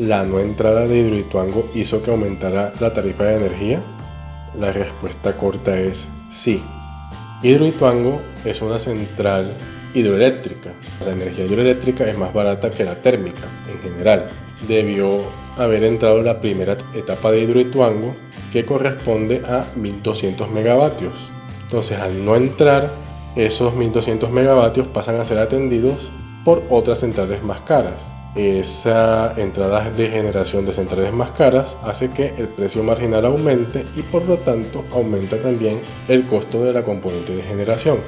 ¿La no entrada de Hidroituango hizo que aumentara la tarifa de energía? La respuesta corta es sí. Hidroituango es una central hidroeléctrica. La energía hidroeléctrica es más barata que la térmica en general. Debió haber entrado la primera etapa de Hidroituango que corresponde a 1200 megavatios. Entonces al no entrar, esos 1200 megavatios pasan a ser atendidos por otras centrales más caras. Esa entrada de generación de centrales más caras hace que el precio marginal aumente y por lo tanto aumenta también el costo de la componente de generación.